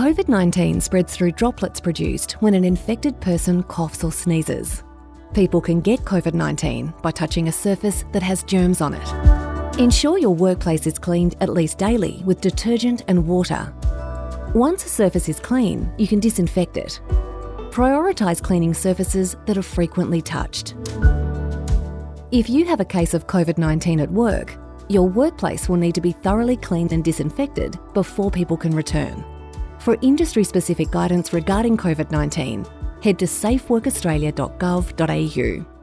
COVID 19 spreads through droplets produced when an infected person coughs or sneezes. People can get COVID 19 by touching a surface that has germs on it. Ensure your workplace is cleaned at least daily with detergent and water. Once a surface is clean, you can disinfect it. Prioritise cleaning surfaces that are frequently touched. If you have a case of COVID 19 at work, your workplace will need to be thoroughly cleaned and disinfected before people can return. For industry specific guidance regarding COVID 19, head to safeworkaustralia.gov.au.